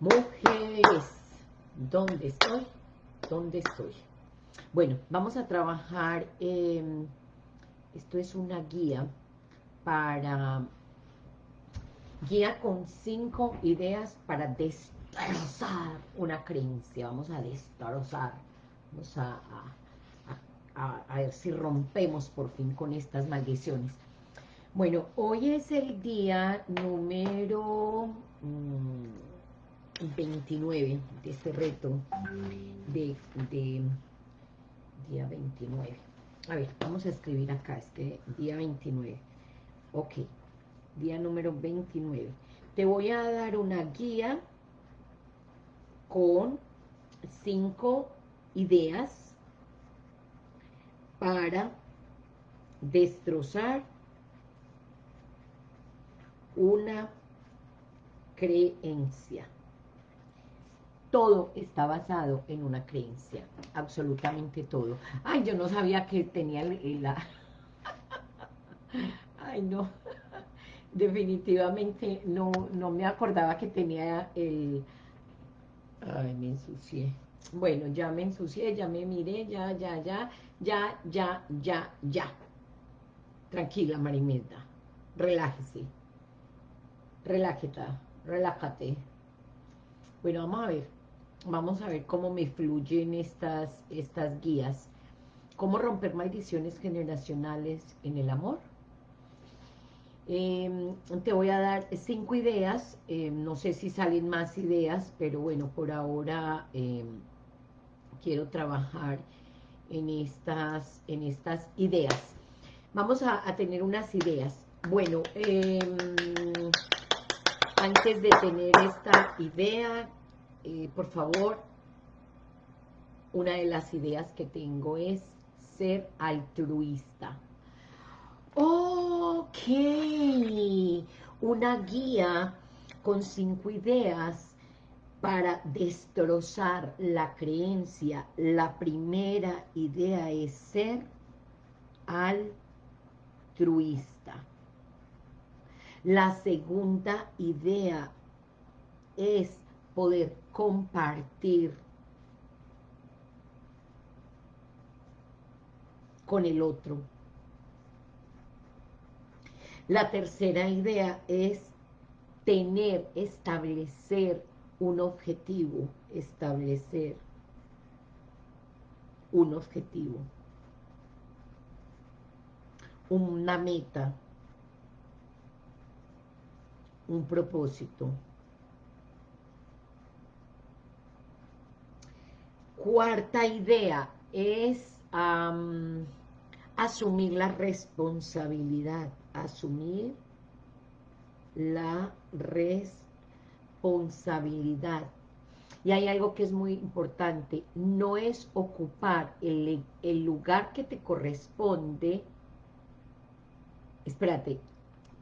Mujeres, ¿dónde estoy? ¿Dónde estoy? Bueno, vamos a trabajar, esto es una guía para, guía con cinco ideas para destrozar una creencia, vamos a destrozar, vamos a, a, ver si rompemos por fin con estas maldiciones. Bueno, hoy es el día número... Mm, 29 de este reto de, día 29. A ver, vamos a escribir acá, este día 29. Ok, día número 29. Te voy a dar una guía con cinco ideas para destrozar una creencia todo está basado en una creencia, absolutamente todo. Ay, yo no sabía que tenía la... Ay, no, definitivamente no, no me acordaba que tenía el... Ay, me ensucié. Bueno, ya me ensucié, ya me miré, ya, ya, ya, ya, ya, ya, ya. Tranquila, Marimelda, relájese. Relájate, relájate. Bueno, vamos a ver vamos a ver cómo me fluyen estas, estas guías. Cómo romper maldiciones generacionales en el amor. Em, te voy a dar cinco ideas, em, no sé si salen más ideas, pero bueno, por ahora em, quiero trabajar en estas, en estas ideas. Vamos a, a tener unas ideas. Bueno, antes de tener esta idea, eh, por favor, una de las ideas que tengo es ser altruista. Ok, una guía con cinco ideas para destrozar la creencia. La primera idea es ser altruista. La segunda idea es poder compartir con el otro. La tercera idea es tener, establecer un objetivo, establecer un objetivo, una meta, un propósito. Cuarta idea es asumir la responsabilidad, asumir la responsabilidad. Y hay algo que es muy importante, no es ocupar el, el lugar que te corresponde, espérate,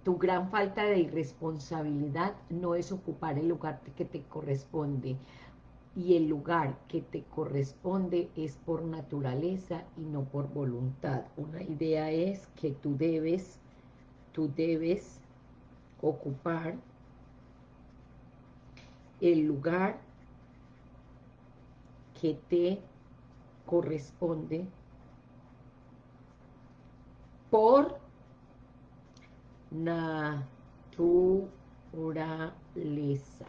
tu gran falta de irresponsabilidad no es ocupar el lugar que te corresponde, y el lugar que te corresponde es por naturaleza y no por voluntad. Una idea es que tú debes, tú debes ocupar el lugar que te corresponde por naturaleza.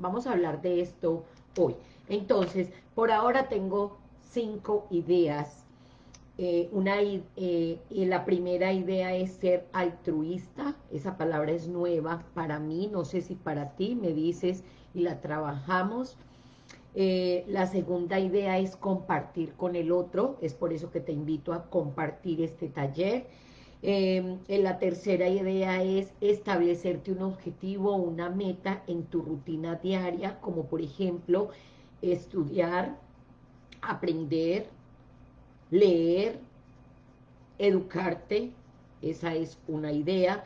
Vamos a hablar de esto hoy. Entonces, por ahora tengo cinco ideas. Eh, una, eh, la primera idea es ser altruista. Esa palabra es nueva para mí, no sé si para ti, me dices y la trabajamos. Eh, la segunda idea es compartir con el otro, es por eso que te invito a compartir este taller. Eh, la tercera idea es establecerte un objetivo, una meta en tu rutina diaria, como por ejemplo, estudiar, aprender, leer, educarte, esa es una idea.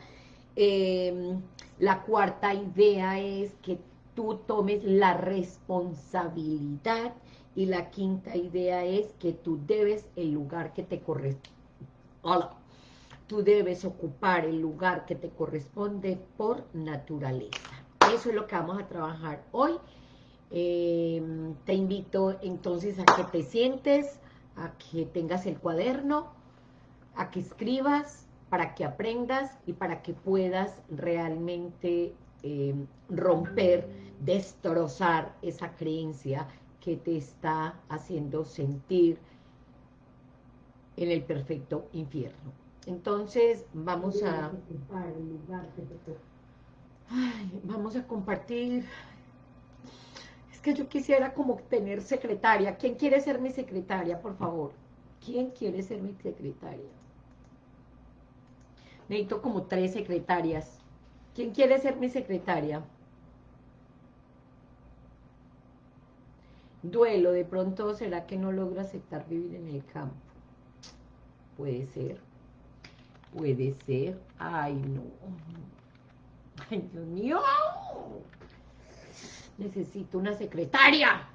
Em, la cuarta idea es que tú tomes la responsabilidad y la quinta idea es que tú debes el lugar que te corresponde. Tú debes ocupar el lugar que te corresponde por naturaleza. Eso es lo que vamos a trabajar hoy. Em, te invito entonces a que te sientes, a que tengas el cuaderno, a que escribas, para que aprendas y para que puedas realmente em, romper, destrozar esa creencia que te está haciendo sentir en el perfecto infierno. Entonces, vamos a... vamos a compartir... Es que yo quisiera como tener secretaria. ¿Quién quiere ser mi secretaria, por favor? ¿Quién quiere ser mi secretaria? Necesito como tres secretarias. ¿Quién quiere ser mi secretaria? Duelo, de pronto, ¿será que no logro aceptar vivir en el campo? Puede ser. Puede ser. Ay, no. Ay, Dios mío. Necesito una secretaria.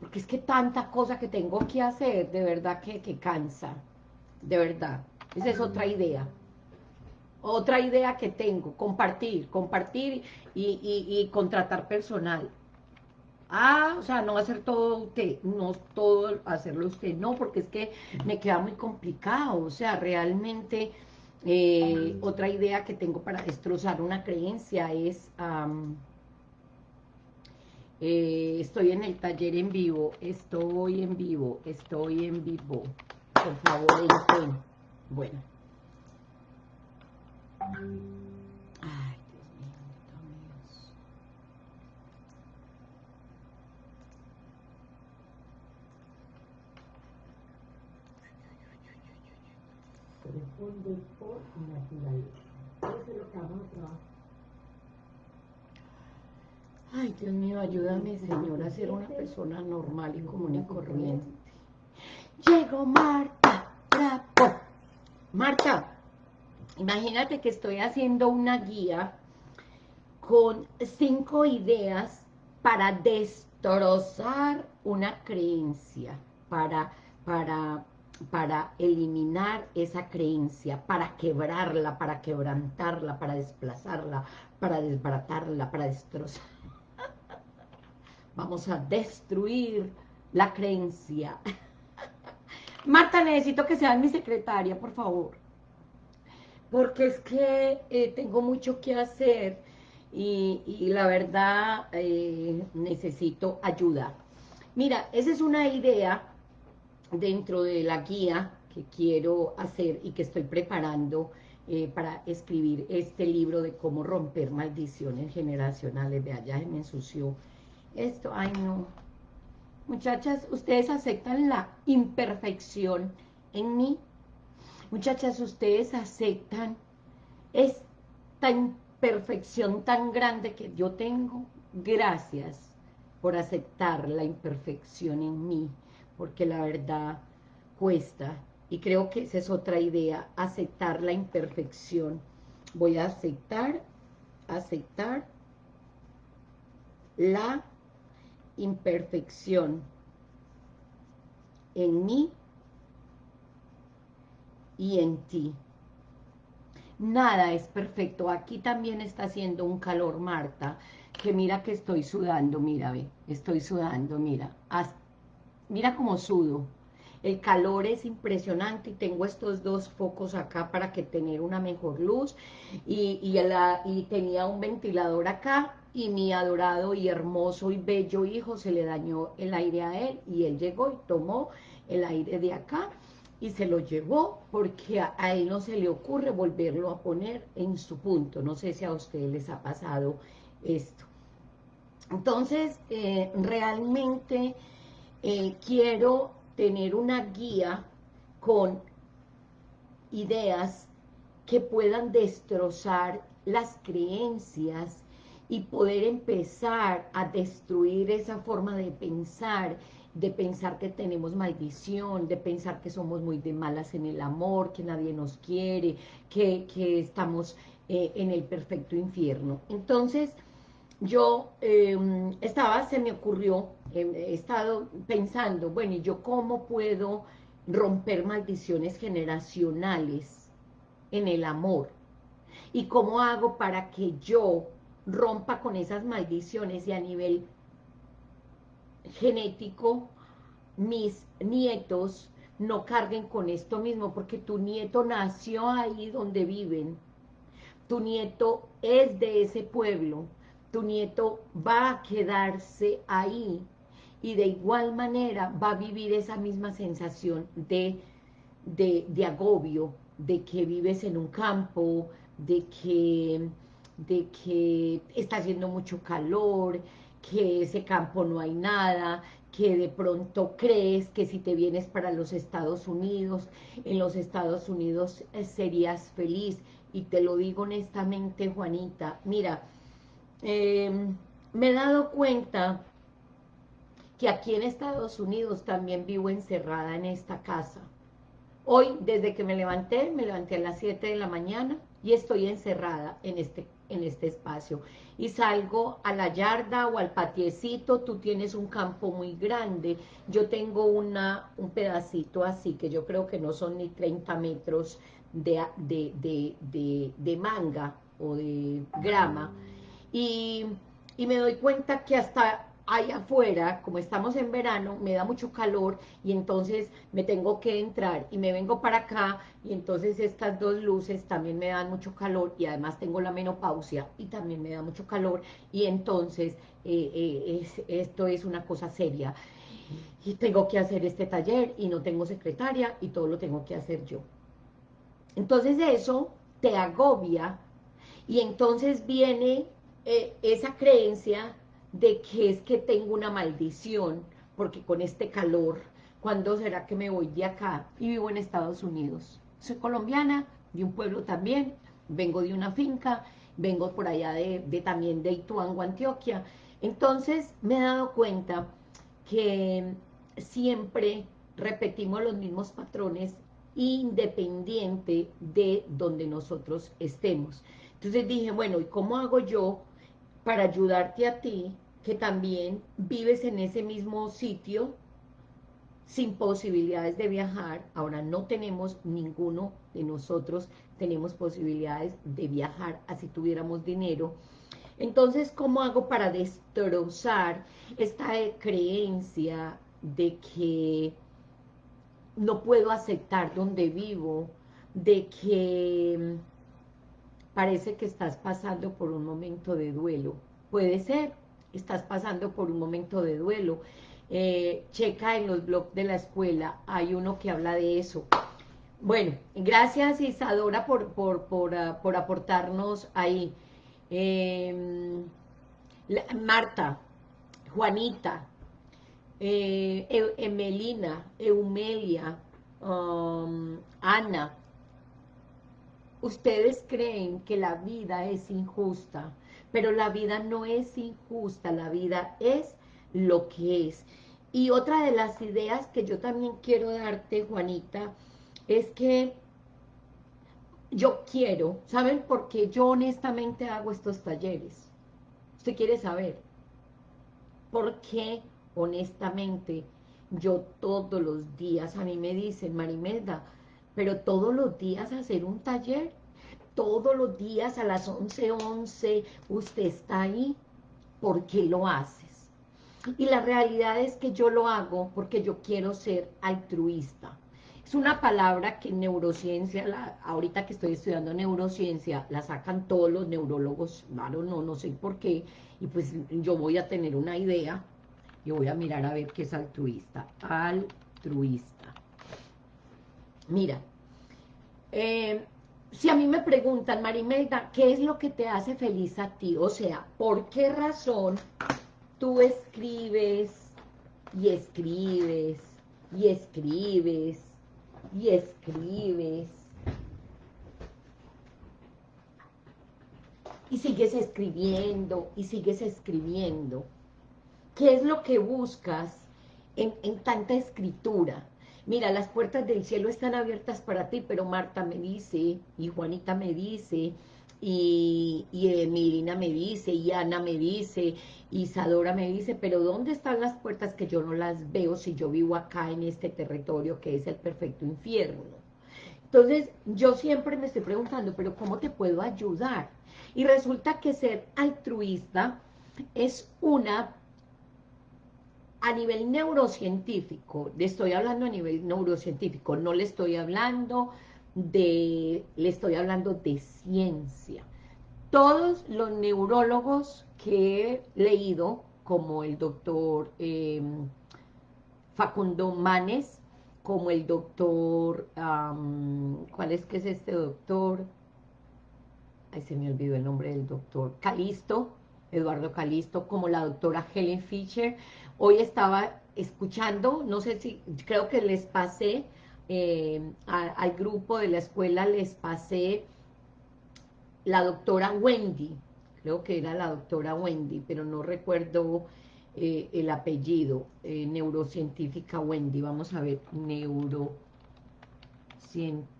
Porque es que tanta cosa que tengo que hacer, de verdad que, cansa. De verdad. Esa es otra idea. Otra idea que tengo, compartir, compartir y, y contratar personal. Ah, o sea, no hacer todo usted, no todo hacerlo usted, no, porque es que me queda muy complicado, o sea, realmente eh, otra idea que tengo para destrozar una creencia es, eh, estoy en el taller en vivo, estoy en vivo, estoy en vivo, por favor, entren. Bueno. Por naturaleza. Eso. Ay, Dios mío, ayúdame, Señor, a ser una persona normal y común y corriente. Llegó Marta. Marta, imagínate que estoy haciendo una guía con cinco ideas para destrozar una creencia, para, para para eliminar esa creencia, para quebrarla, para quebrantarla, para desplazarla, para desbaratarla, para destrozar. Vamos a destruir la creencia. Marta, necesito que seas mi secretaria, por favor. Porque es que eh, tengo mucho que hacer y, la verdad eh, necesito ayuda. Mira, esa es una idea dentro de la guía que quiero hacer y que estoy preparando eh, para escribir este libro de cómo romper maldiciones generacionales. Vea, ya se me ensució esto. Ay, no. Muchachas, ¿ustedes aceptan la imperfección en mí? Muchachas, ¿ustedes aceptan esta imperfección tan grande que yo tengo? Gracias por aceptar la imperfección en mí porque la verdad cuesta, y creo que esa es otra idea, aceptar la imperfección. Voy a aceptar, aceptar la imperfección en mí y en ti. Nada es perfecto. Aquí también está haciendo un calor, Marta, que mira que estoy sudando, mira, ve, estoy sudando, mira, hasta mira cómo sudo. El calor es impresionante y tengo estos dos focos acá para que tener una mejor luz. Y, y, tenía un ventilador acá y mi adorado y hermoso y bello hijo se le dañó el aire a él y él llegó y tomó el aire de acá y se lo llevó porque a, él no se le ocurre volverlo a poner en su punto. No sé si a ustedes les ha pasado esto. Entonces, eh, realmente eh, quiero tener una guía con ideas que puedan destrozar las creencias y poder empezar a destruir esa forma de pensar, de pensar que tenemos maldición, de pensar que somos muy de malas en el amor, que nadie nos quiere, que, estamos eh, en el perfecto infierno. Entonces, yo em, estaba, se me ocurrió, em, he estado pensando, bueno, ¿y yo cómo puedo romper maldiciones generacionales en el amor? ¿Y cómo hago para que yo rompa con esas maldiciones y a nivel genético mis nietos no carguen con esto mismo, porque tu nieto nació ahí donde viven, tu nieto es de ese pueblo, tu nieto va a quedarse ahí y de igual manera va a vivir esa misma sensación de, de, de agobio, de que vives en un campo, de que, de que está haciendo mucho calor, que ese campo no hay nada, que de pronto crees que si te vienes para los Estados Unidos, en los Estados Unidos eh, serías feliz. Y te lo digo honestamente, Juanita, mira, em, me he dado cuenta que aquí en Estados Unidos también vivo encerrada en esta casa. Hoy, desde que me levanté, me levanté a las 7 de la mañana y estoy encerrada en este en este espacio. Y salgo a la yarda o al patiecito, tú tienes un campo muy grande, yo tengo una, un pedacito así, que yo creo que no son ni 30 metros de, de, manga o de grama, y, y me doy cuenta que hasta allá afuera, como estamos en verano, me da mucho calor y entonces me tengo que entrar y me vengo para acá y entonces estas dos luces también me dan mucho calor y además tengo la menopausia y también me da mucho calor y entonces eh, eh, esto es una cosa seria y tengo que hacer este taller y no tengo secretaria y todo lo tengo que hacer yo. Entonces eso te agobia y entonces viene eh, esa creencia de que es que tengo una maldición, porque con este calor, ¿cuándo será que me voy de acá? Y vivo en Estados Unidos. Soy colombiana, de un pueblo también, vengo de una finca, vengo por allá de, también de Ituango, Antioquia. Entonces me he dado cuenta que siempre repetimos los mismos patrones independiente de donde nosotros estemos. Entonces dije, bueno, ¿y cómo hago yo para ayudarte a ti que también vives en ese mismo sitio sin posibilidades de viajar, ahora no tenemos ninguno de nosotros, tenemos posibilidades de viajar, así tuviéramos dinero, entonces, ¿cómo hago para destrozar esta creencia de que no puedo aceptar donde vivo, de que parece que estás pasando por un momento de duelo? Puede ser, estás pasando por un momento de duelo. Eh, checa en los blogs de la escuela, hay uno que habla de eso. Bueno, gracias Isadora por, por, por, ah, aportarnos ahí. Em, Marta, Juanita, eh, Emelina, Eumelia, um, Ana, ¿ustedes creen que la vida es injusta? pero la vida no es injusta, la vida es lo que es. Y otra de las ideas que yo también quiero darte, Juanita, es que yo quiero, ¿saben por qué yo honestamente hago estos talleres? Usted quiere saber. ¿Por qué honestamente yo todos los días, a mí me dicen, Marimelda, pero todos los días hacer un taller, todos los días a las 11.11 11, usted está ahí, ¿por qué lo haces? Y la realidad es que yo lo hago porque yo quiero ser altruista. Es una palabra que en neurociencia, la, ahorita que estoy estudiando neurociencia, la sacan todos los neurólogos, claro, no, no sé por qué, y pues yo voy a tener una idea, yo voy a mirar a ver qué es altruista. Altruista. Mira, eh, si a mí me preguntan, Marimelda, ¿qué es lo que te hace feliz a ti? O sea, ¿por qué razón tú escribes y escribes y escribes y escribes y sigues escribiendo y sigues escribiendo? ¿Qué es lo que buscas en, en tanta escritura? Mira, las puertas del cielo están abiertas para ti, pero Marta me dice, y Juanita me dice, y, y Emilina me dice, y Ana me dice, y Isadora me dice, pero ¿dónde están las puertas que yo no las veo si yo vivo acá en este territorio que es el perfecto infierno? Entonces, yo siempre me estoy preguntando, pero ¿cómo te puedo ayudar? Y resulta que ser altruista es una, a nivel neurocientífico, le estoy hablando a nivel neurocientífico, no le estoy hablando de, le estoy hablando de ciencia. Todos los neurólogos que he leído, como el doctor em, Facundo Manes, como el doctor, ¿cuál es que es este doctor? Ay, se me olvidó el nombre del doctor, Calisto, Eduardo Calisto, como la doctora Helen Fisher. Hoy estaba escuchando, no sé si, creo que les pasé, eh, al grupo de la escuela les pasé la doctora Wendy, creo que era la doctora Wendy, pero no recuerdo eh, el apellido, eh, neurocientífica Wendy, vamos a ver, neurocientífica.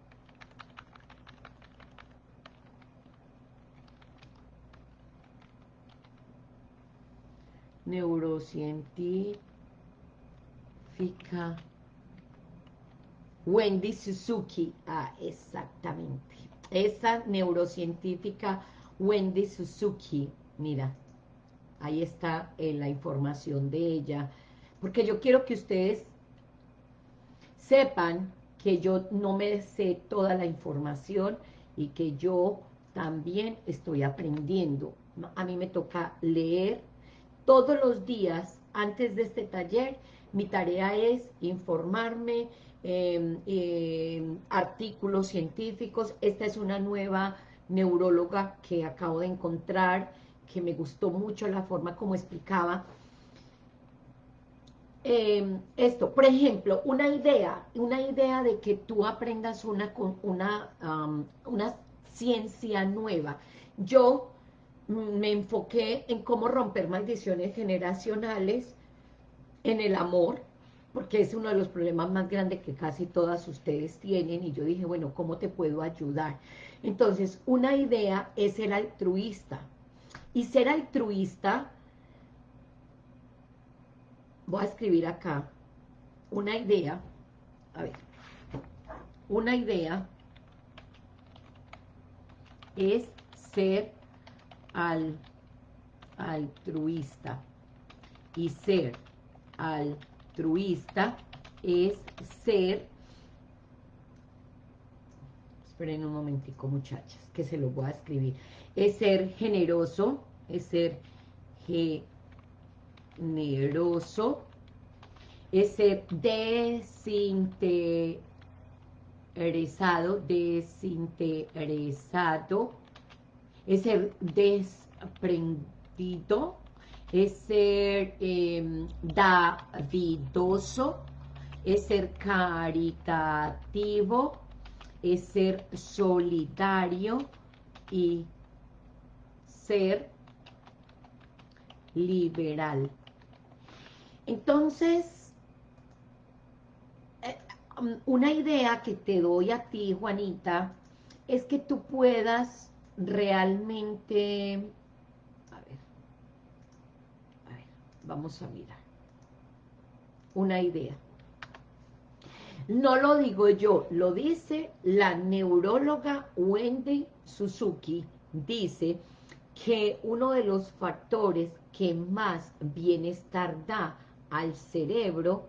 Neurocientífica. Wendy Suzuki, ah, exactamente, esa neurocientífica Wendy Suzuki, mira, ahí está eh, la información de ella, porque yo quiero que ustedes sepan que yo no me sé toda la información y que yo también estoy aprendiendo. A mí me toca leer todos los días antes de este taller, mi tarea es informarme, em, artículos científicos. Esta es una nueva neuróloga que acabo de encontrar, que me gustó mucho la forma como explicaba. Em, esto, por ejemplo, una idea, una idea de que tú aprendas una, una, una ciencia nueva. Yo me enfoqué en cómo romper maldiciones generacionales, en el amor, porque es uno de los problemas más grandes que casi todas ustedes tienen, y yo dije, bueno, ¿cómo te puedo ayudar? Entonces, una idea es ser altruista, y ser altruista, voy a escribir acá, una idea, a ver, una idea es ser al altruista. Y ser altruista es ser... Esperen un momentico, muchachas, que se lo voy a escribir. Es ser generoso, es ser generoso, es ser desinteresado, desinteresado, es ser desprendido, es ser em, davidoso, es ser caritativo, es ser solidario y ser liberal. Entonces, eh, um, una idea que te doy a ti, Juanita, es que tú puedas realmente, a ver, vamos a mirar, una idea. No lo digo yo, lo dice la neuróloga Wendy Suzuki, dice que uno de los factores que más bienestar da al cerebro,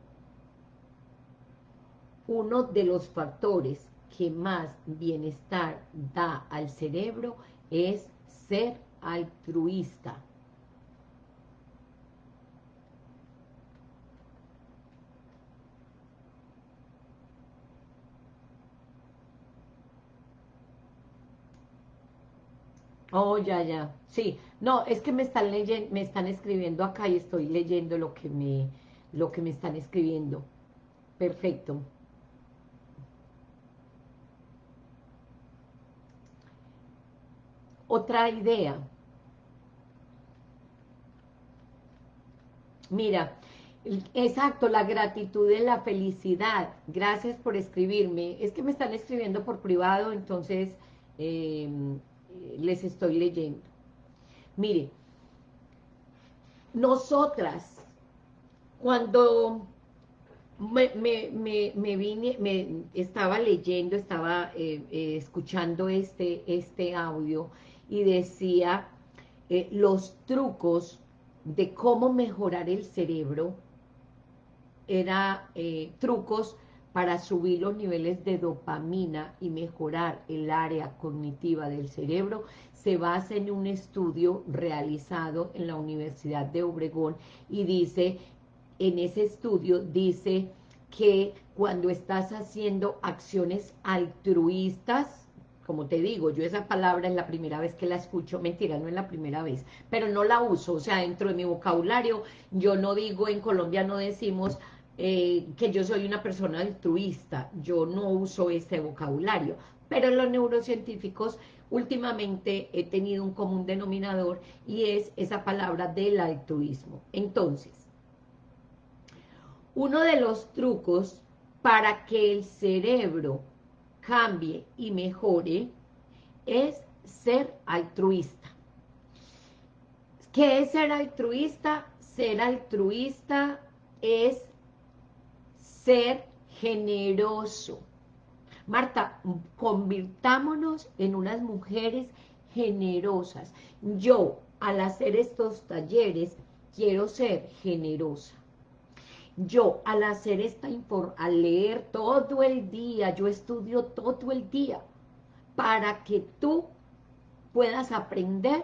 uno de los factores que más bienestar da al cerebro es ser altruista. Oh, ya, ya. Sí. No, es que me están leyendo, me están escribiendo acá y estoy leyendo lo que me, lo que me están escribiendo. Perfecto. Otra idea. Mira, exacto, la gratitud de la felicidad. Gracias por escribirme. Es que me están escribiendo por privado, entonces em, les estoy leyendo. Mire, nosotras, cuando me, me, me, vine, me estaba leyendo, estaba eh, eh, escuchando este, este audio y decía eh, los trucos de cómo mejorar el cerebro, era trucos para subir los niveles de dopamina y mejorar el área cognitiva del cerebro, se basa en un estudio realizado en la Universidad de Obregón y dice en ese estudio dice que cuando estás haciendo acciones altruistas, como te digo, yo esa palabra es la primera vez que la escucho, mentira, no es la primera vez, pero no la uso, o sea, dentro de mi vocabulario, yo no digo, en Colombia no decimos eh, que yo soy una persona altruista, yo no uso ese vocabulario, pero los neurocientíficos últimamente he tenido un común denominador y es esa palabra del altruismo. Entonces, uno de los trucos para que el cerebro cambie y mejore es ser altruista. ¿Qué es ser altruista? Ser altruista es ser generoso. Marta, convirtámonos en unas mujeres generosas. Yo, al hacer estos talleres, quiero ser generosa yo al hacer esta al leer todo el día, yo estudio todo el día, para que tú puedas aprender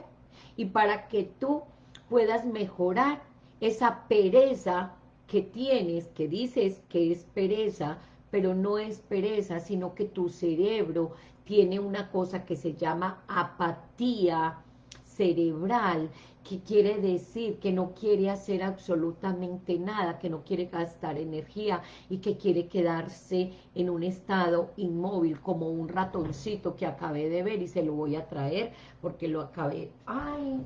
y para que tú puedas mejorar esa pereza que tienes, que dices que es pereza, pero no es pereza, sino que tu cerebro tiene una cosa que se llama apatía cerebral, que quiere decir que no quiere hacer absolutamente nada, que no quiere gastar energía y que quiere quedarse en un estado inmóvil, como un ratoncito que acabé de ver y se lo voy a traer porque lo acabé... ¡Ay!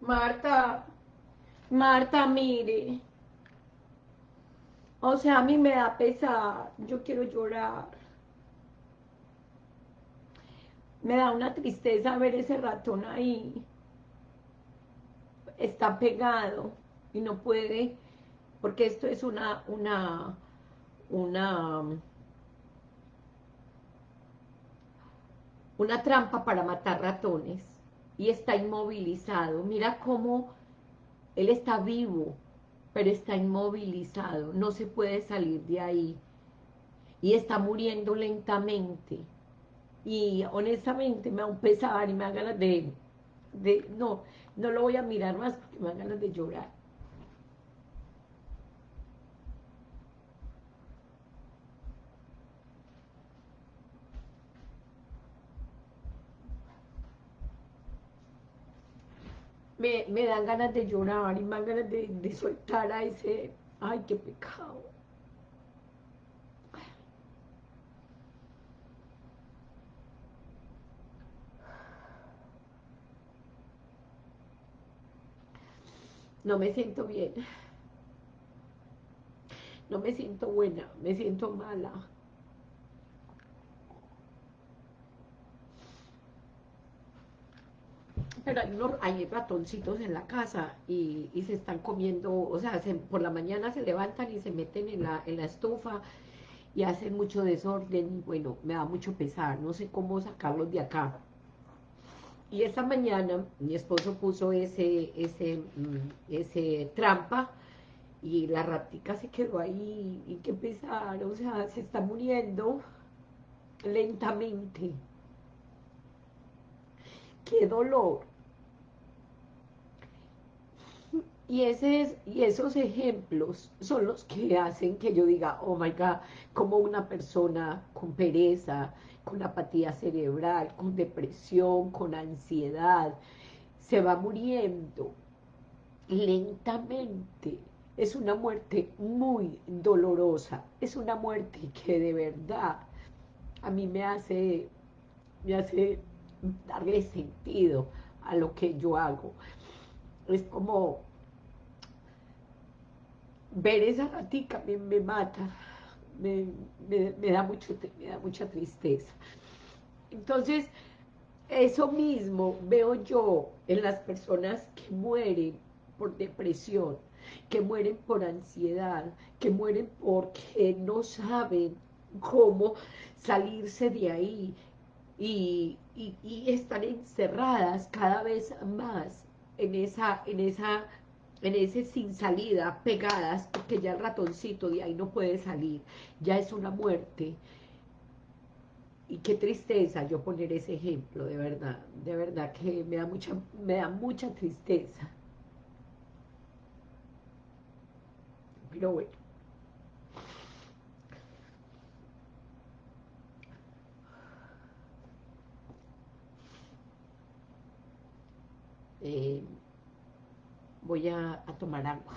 Marta, Marta, mire, o sea, a mí me da pesar, yo quiero llorar. Me da una tristeza ver ese ratón ahí. Está pegado y no puede, porque esto es una, una, una, una trampa para matar ratones. Y está inmovilizado. Mira cómo él está vivo, pero está inmovilizado, no se puede salir de ahí. Y está muriendo lentamente. Y honestamente me da un pesar y me da ganas de, de no, no lo voy a mirar más porque me da ganas de llorar me, me dan ganas de llorar y dan ganas de, de soltar a ese, ay, qué pecado. No me siento bien. No me siento buena, me siento mala. Pero hay, unos, ratoncitos en la casa y, se están comiendo, o sea, por la mañana se levantan y se meten en la, estufa y hacen mucho desorden, bueno, me da mucho pesar, no sé cómo sacarlos de acá. Y esta mañana mi esposo puso ese, ese, mm, trampa y la ratica se quedó ahí y qué pesar, o sea, se está muriendo lentamente. ¡Qué dolor! Y, esos ejemplos son los que hacen que yo diga, oh my God, como una persona con pereza, con apatía cerebral, con depresión, con ansiedad, se va muriendo lentamente. Es una muerte muy dolorosa, es una muerte que de verdad a mí me hace, me hace darle sentido a lo que yo hago. Es como ver esa ratica me, me mata, me, da mucho, me da mucha tristeza. Entonces, eso mismo veo yo en las personas que mueren por depresión, que mueren por ansiedad, que mueren porque no saben cómo salirse de ahí y, están encerradas cada vez más en esa, en esa, en ese sin salida, pegadas, porque ya el ratoncito de ahí no puede salir, ya es una muerte. Y qué tristeza yo poner ese ejemplo, de verdad, de verdad que me da mucha, me da mucha tristeza. Pero bueno. Eh, voy a tomar agua.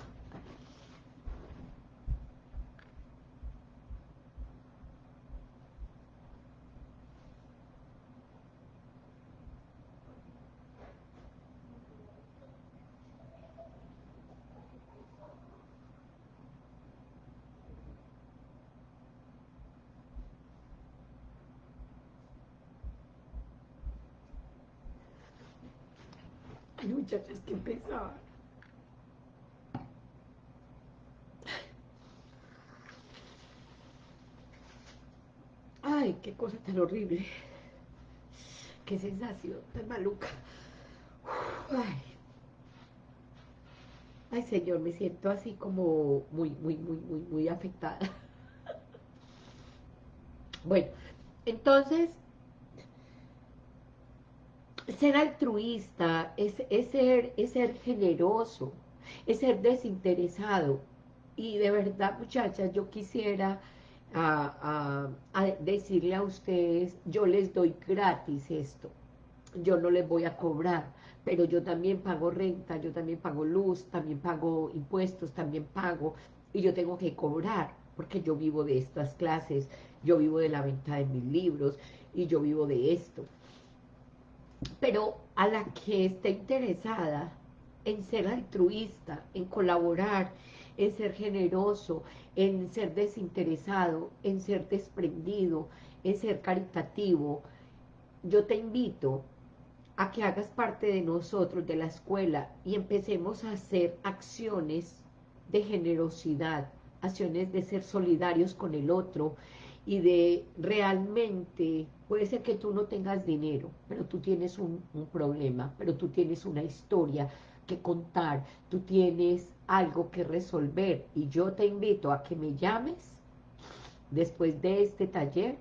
Muchachas que pensaban. Ay, qué cosa tan horrible. Qué sensación tan maluca. Ay. Ay, señor, me siento así como muy, muy, muy, muy, muy afectada. Bueno, entonces, ser altruista es, ser, es ser generoso, es ser desinteresado. Y de verdad, muchachas, yo quisiera decirle a ustedes, yo les doy gratis esto, yo no les voy a cobrar, pero yo también pago renta, yo también pago luz, también pago impuestos, también pago, y yo tengo que cobrar, porque yo vivo de estas clases, yo vivo de la venta de mis libros, y yo vivo de esto pero a la que esté interesada en ser altruista, en colaborar, en ser generoso, en ser desinteresado, en ser desprendido, en ser caritativo, yo te invito a que hagas parte de nosotros, de la escuela, y empecemos a hacer acciones de generosidad, acciones de ser solidarios con el otro, y de realmente, puede ser que tú no tengas dinero, pero tú tienes un, problema, pero tú tienes una historia que contar, tú tienes algo que resolver y yo te invito a que me llames después de este taller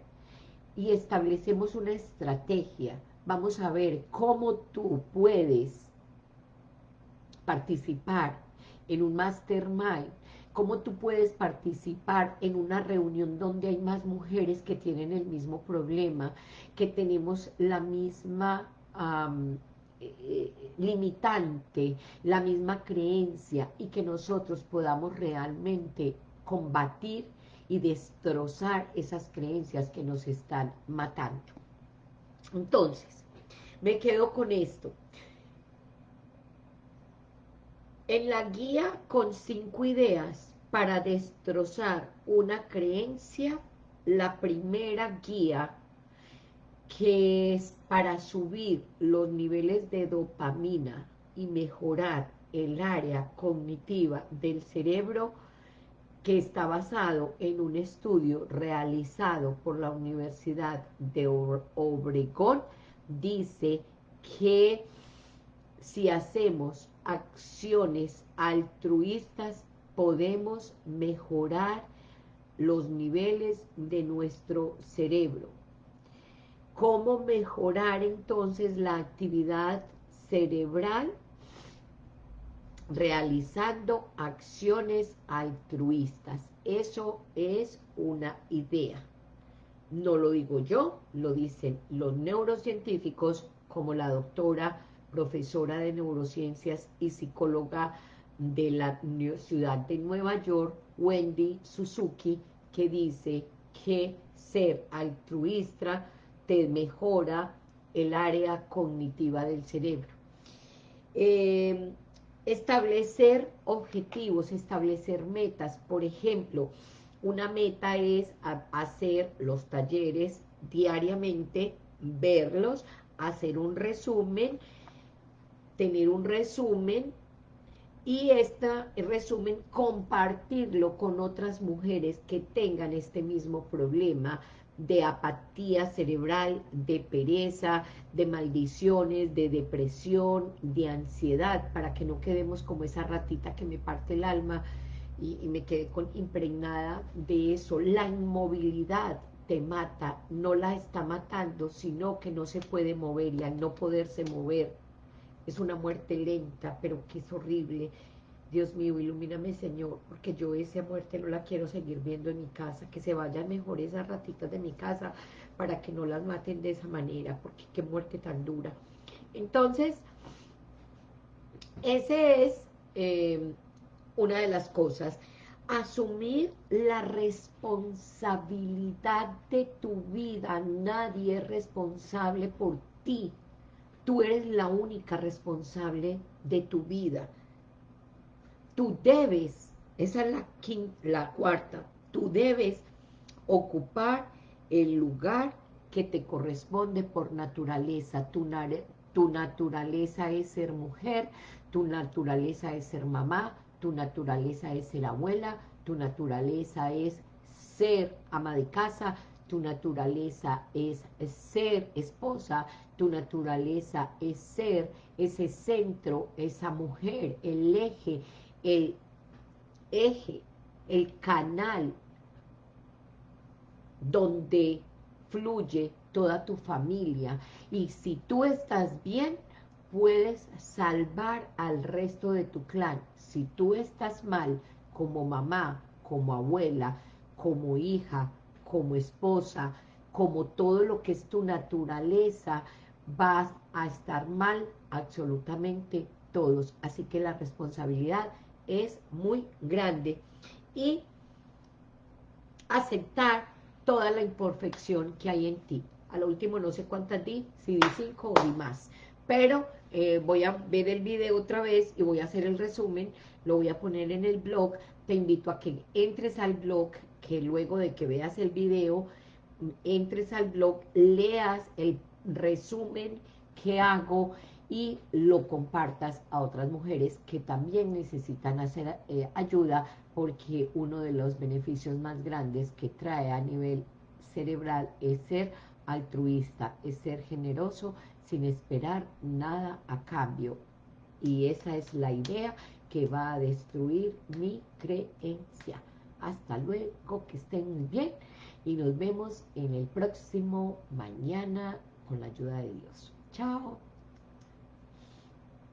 y establecemos una estrategia. Vamos a ver cómo tú puedes participar en un mastermind cómo tú puedes participar en una reunión donde hay más mujeres que tienen el mismo problema, que tenemos la misma eh, limitante, la misma creencia y que nosotros podamos realmente combatir y destrozar esas creencias que nos están matando. Entonces, me quedo con esto. En la guía con cinco ideas para destrozar una creencia, la primera guía que es para subir los niveles de dopamina y mejorar el área cognitiva del cerebro que está basado en un estudio realizado por la Universidad de Obregón, dice que si hacemos acciones altruistas podemos mejorar los niveles de nuestro cerebro. ¿Cómo mejorar entonces la actividad cerebral? Realizando acciones altruistas. Eso es una idea. No lo digo yo, lo dicen los neurocientíficos como la doctora, profesora de neurociencias y psicóloga de la ciudad de Nueva York, Wendy Suzuki, que dice que ser altruista te mejora el área cognitiva del cerebro. Eh, establecer objetivos, establecer metas, por ejemplo, una meta es hacer los talleres diariamente, verlos, hacer un resumen, tener un resumen y este resumen compartirlo con otras mujeres que tengan este mismo problema de apatía cerebral, de pereza, de maldiciones, de depresión, de ansiedad, para que no quedemos como esa ratita que me parte el alma y, me quedé con impregnada de eso. La inmovilidad te mata, no la está matando, sino que no se puede mover y al no poderse mover es una muerte lenta, pero que es horrible. Dios mío, ilumíname, Señor, porque yo esa muerte no la quiero seguir viendo en mi casa, que se vayan mejor esas ratitas de mi casa para que no las maten de esa manera, porque qué muerte tan dura. Entonces, ese es eh, una de las cosas. Asumir la responsabilidad de tu vida. Nadie es responsable por ti. Tú eres la única responsable de tu vida. Tú debes, esa es la, la cuarta, tú debes ocupar el lugar que te corresponde por naturaleza. Tu, tu naturaleza es ser mujer, tu naturaleza es ser mamá, tu naturaleza es ser abuela, tu naturaleza es ser ama de casa, tu naturaleza es ser esposa, tu naturaleza es ser ese centro, esa mujer, el eje, el eje, el canal donde fluye toda tu familia. Y si tú estás bien, puedes salvar al resto de tu clan. Si tú estás mal, como mamá, como abuela, como hija, como esposa, como todo lo que es tu naturaleza, vas a estar mal absolutamente todos. Así que la responsabilidad es muy grande. Y aceptar toda la imperfección que hay en ti. A lo último no sé cuántas di, si di cinco o di más. Pero eh, voy a ver el video otra vez y voy a hacer el resumen, lo voy a poner en el blog. Te invito a que entres al blog, que luego de que veas el video, entres al blog, leas el resumen que hago y lo compartas a otras mujeres que también necesitan hacer eh, ayuda porque uno de los beneficios más grandes que trae a nivel cerebral es ser altruista, es ser generoso sin esperar nada a cambio. Y esa es la idea que va a destruir mi creencia. Hasta luego, que estén muy bien y nos vemos en el próximo mañana con la ayuda de Dios. Chao.